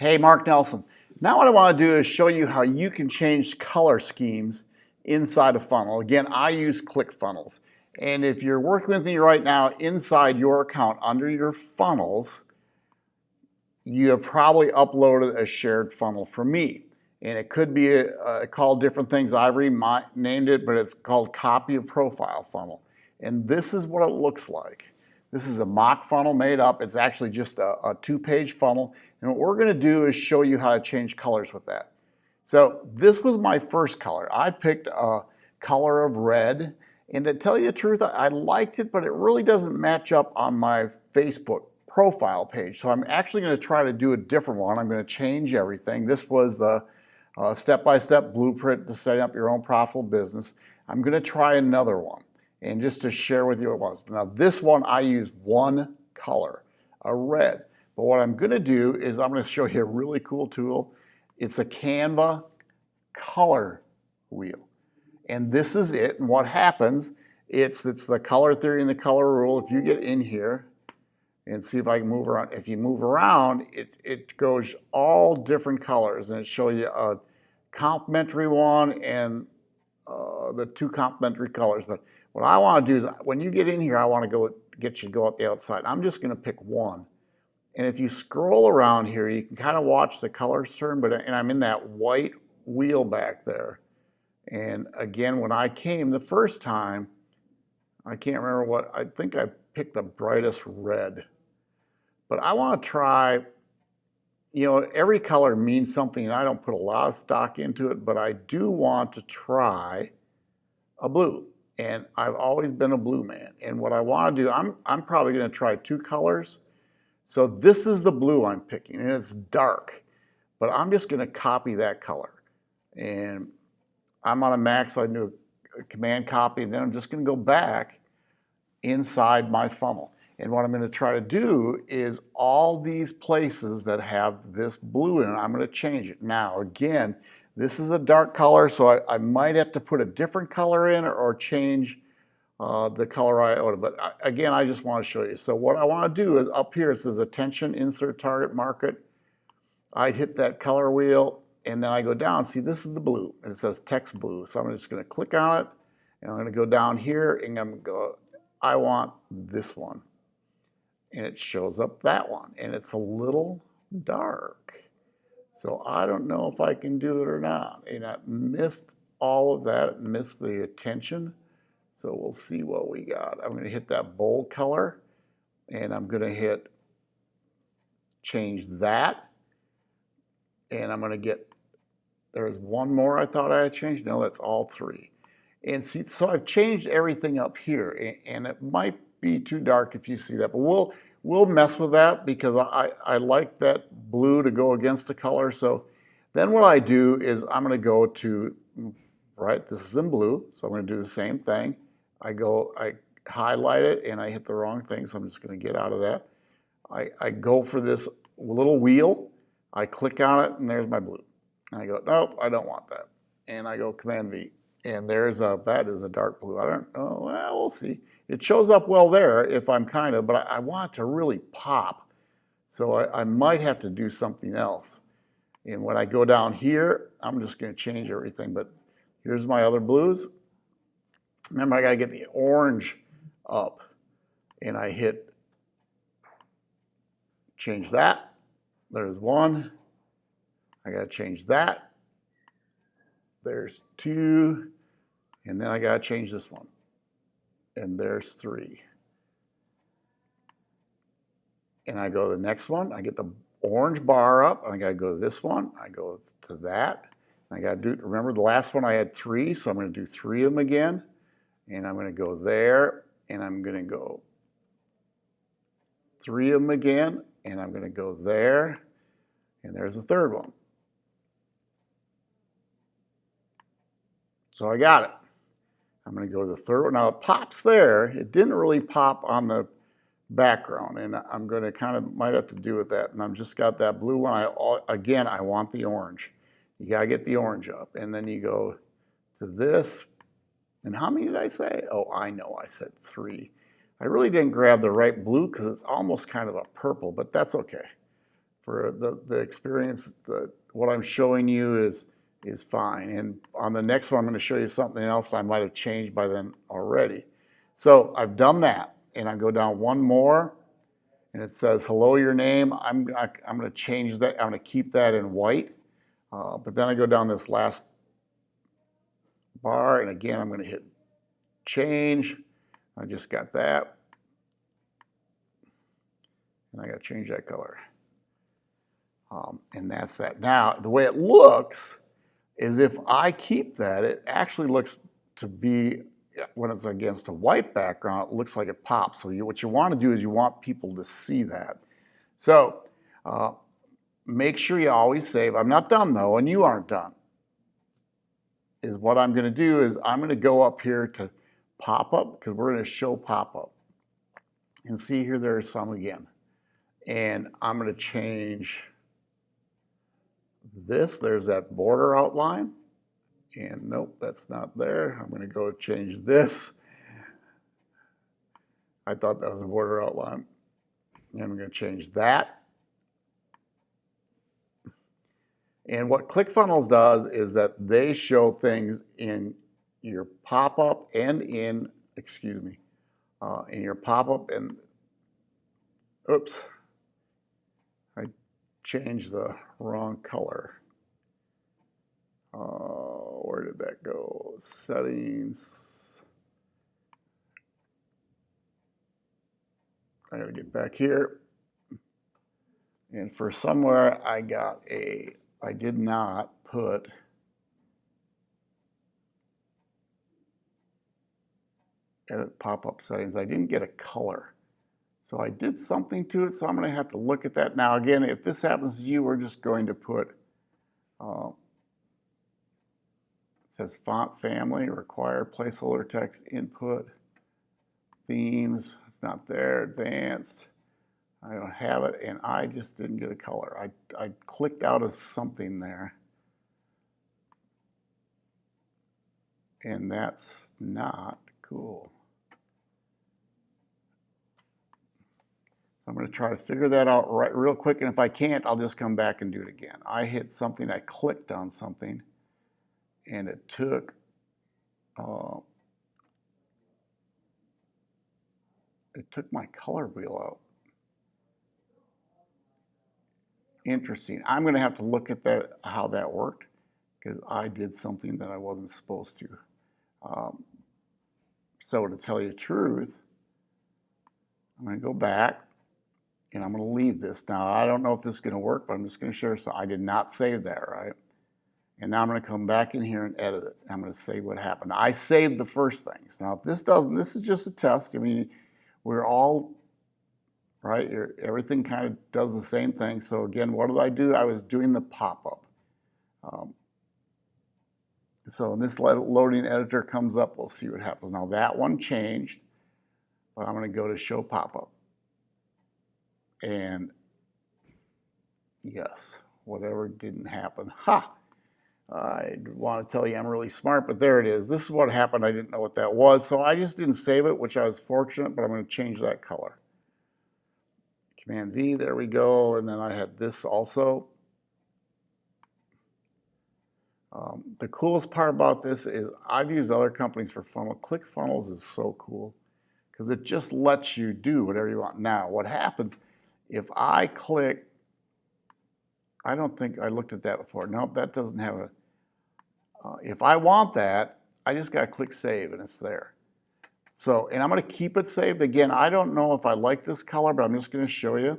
Hey, Mark Nelson. Now what I want to do is show you how you can change color schemes inside a funnel. Again, I use ClickFunnels. And if you're working with me right now inside your account under your funnels, you have probably uploaded a shared funnel for me. And it could be a, a, called different things. I've renamed it, but it's called copy of profile funnel. And this is what it looks like. This is a mock funnel made up. It's actually just a, a two-page funnel. And what we're gonna do is show you how to change colors with that. So this was my first color. I picked a color of red. And to tell you the truth, I liked it, but it really doesn't match up on my Facebook profile page. So I'm actually gonna try to do a different one. I'm gonna change everything. This was the uh, step-by-step uh, -step blueprint to setting up your own profitable business. I'm gonna try another one and just to share with you what it was. Now this one I use one color, a red. But what I'm gonna do is I'm gonna show you a really cool tool. It's a Canva color wheel. And this is it. And what happens, it's, it's the color theory and the color rule. If you get in here and see if I can move around, if you move around, it, it goes all different colors and it shows you a complementary one and uh, the two complementary colors. But what I want to do is when you get in here, I want to go get you to go up the outside. I'm just going to pick one. And if you scroll around here, you can kind of watch the colors turn, but and I'm in that white wheel back there. And again, when I came the first time, I can't remember what, I think I picked the brightest red. But I want to try, you know, every color means something, and I don't put a lot of stock into it, but I do want to try a blue. And I've always been a blue man. And what I want to do, I'm, I'm probably going to try two colors so this is the blue I'm picking and it's dark, but I'm just gonna copy that color. And I'm on a Mac, so I do a command copy, and then I'm just gonna go back inside my funnel. And what I'm gonna try to do is all these places that have this blue in it, I'm gonna change it. Now, again, this is a dark color, so I, I might have to put a different color in or, or change uh, the color iota. But I, again, I just want to show you. So what I want to do is up here, it says attention, insert target market. I'd hit that color wheel and then I go down. See, this is the blue and it says text blue. So I'm just going to click on it and I'm going to go down here and I'm going to go, I want this one. And it shows up that one and it's a little dark. So I don't know if I can do it or not. And I missed all of that, missed the attention. So we'll see what we got. I'm going to hit that bold color and I'm going to hit change that. And I'm going to get, there's one more I thought I had changed. No, that's all three. And see, so I've changed everything up here and it might be too dark if you see that, but we'll, we'll mess with that because I, I like that blue to go against the color. So then what I do is I'm going to go to, right, this is in blue. So I'm going to do the same thing. I go, I highlight it and I hit the wrong thing, so I'm just gonna get out of that. I, I go for this little wheel, I click on it and there's my blue. And I go, nope, I don't want that. And I go Command V. And there's a, that is a dark blue. I don't know, well, we'll see. It shows up well there if I'm kind of, but I, I want to really pop. So I, I might have to do something else. And when I go down here, I'm just gonna change everything, but here's my other blues. Remember, I got to get the orange up. And I hit change that. There's one. I got to change that. There's two. And then I got to change this one. And there's three. And I go to the next one. I get the orange bar up. I got to go to this one. I go to that. I got to do, remember the last one I had three, so I'm going to do three of them again and I'm going to go there and I'm going to go three of them again and I'm going to go there and there's a third one. So I got it. I'm going to go to the third one. Now it pops there. It didn't really pop on the background and I'm going to kind of might have to do with that and I've just got that blue one. I Again, I want the orange. You got to get the orange up and then you go to this, and how many did I say? Oh, I know I said three. I really didn't grab the right blue because it's almost kind of a purple, but that's okay. for the, the experience, the, what I'm showing you is, is fine. And on the next one, I'm gonna show you something else I might have changed by then already. So I've done that, and I go down one more, and it says, hello, your name. I'm, I, I'm gonna change that, I'm gonna keep that in white. Uh, but then I go down this last bar, and again, I'm gonna hit change. I just got that. And I gotta change that color. Um, and that's that. Now, the way it looks is if I keep that, it actually looks to be, when it's against a white background, it looks like it pops. So you, what you want to do is you want people to see that. So uh, make sure you always save. I'm not done though, and you aren't done. Is what I'm going to do is I'm going to go up here to pop-up because we're to show pop-up. And see here, there are some again. And I'm going to change this, there's that border outline. And nope, that's not there. I'm gonna go change this. I thought that was a border outline. And I'm gonna change that. And what ClickFunnels does is that they show things in your pop-up and in, excuse me, uh, in your pop-up and, oops, I changed the wrong color. Uh, where did that go? Settings. I gotta get back here. And for somewhere I got a, I did not put edit pop-up settings. I didn't get a color. So I did something to it, so I'm going to have to look at that. Now again, if this happens to you, we're just going to put, uh, it says font family, required placeholder text input, themes, not there, advanced. I don't have it, and I just didn't get a color. I, I clicked out of something there. And that's not cool. I'm going to try to figure that out right real quick, and if I can't, I'll just come back and do it again. I hit something, I clicked on something, and it took uh, it took my color wheel out. Interesting. I'm going to have to look at that how that worked because I did something that I wasn't supposed to. Um, so to tell you the truth, I'm going to go back and I'm going to leave this. Now, I don't know if this is going to work, but I'm just going to share. So I did not save that, right? And now I'm going to come back in here and edit it. I'm going to say what happened. I saved the first things. Now, if this doesn't, this is just a test. I mean, we're all, right? Everything kind of does the same thing. So again, what did I do? I was doing the pop-up. Um, so this loading editor comes up, we'll see what happens. Now that one changed, but I'm going to go to show pop-up. And yes, whatever didn't happen. Ha! I want to tell you I'm really smart, but there it is. This is what happened. I didn't know what that was, so I just didn't save it, which I was fortunate, but I'm going to change that color. Command V, there we go, and then I had this also. Um, the coolest part about this is I've used other companies for funnel. ClickFunnels is so cool because it just lets you do whatever you want. Now, what happens if I click, I don't think I looked at that before. Nope, that doesn't have a, uh, if I want that, I just got to click save and it's there. So, and I'm going to keep it saved. Again, I don't know if I like this color, but I'm just going to show you.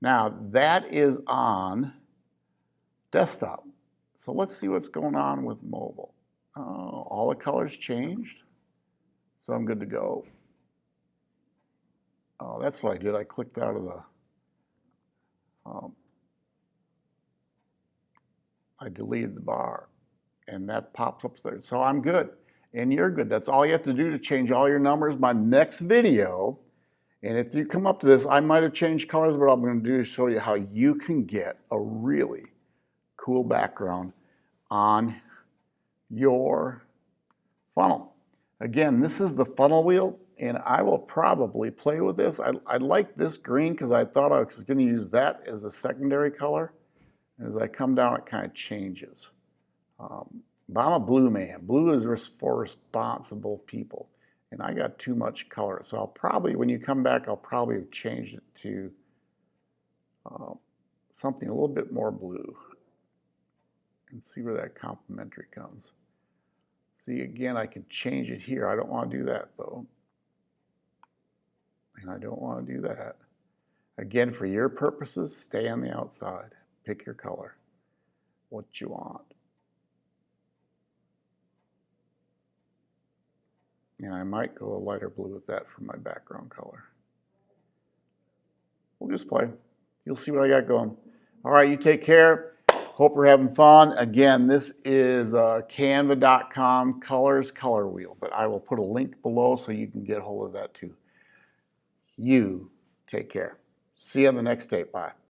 Now, that is on desktop. So let's see what's going on with mobile. Uh, all the colors changed. So I'm good to go. Oh, that's what I did. I clicked out of the um, I deleted the bar and that pops up there. So I'm good and you're good. That's all you have to do to change all your numbers. My next video, and if you come up to this, I might have changed colors, but I'm going to do is show you how you can get a really cool background on your funnel. Again, this is the funnel wheel. and I will probably play with this. I, I like this green because I thought I was going to use that as a secondary color. As I come down, it kind of changes. Um, but I'm a blue man. Blue is for responsible people. And I got too much color. So I'll probably, when you come back, I'll probably change it to uh, something a little bit more blue. And see where that complementary comes. See, again, I can change it here. I don't want to do that though. And I don't want to do that. Again, for your purposes, stay on the outside. Pick your color, what you want. And I might go a lighter blue with that for my background color. We'll just play. You'll see what I got going. All right, you take care. Hope you're having fun. Again, this is uh, canva.com colors color wheel, but I will put a link below so you can get hold of that too. You take care. See you on the next tape. Bye.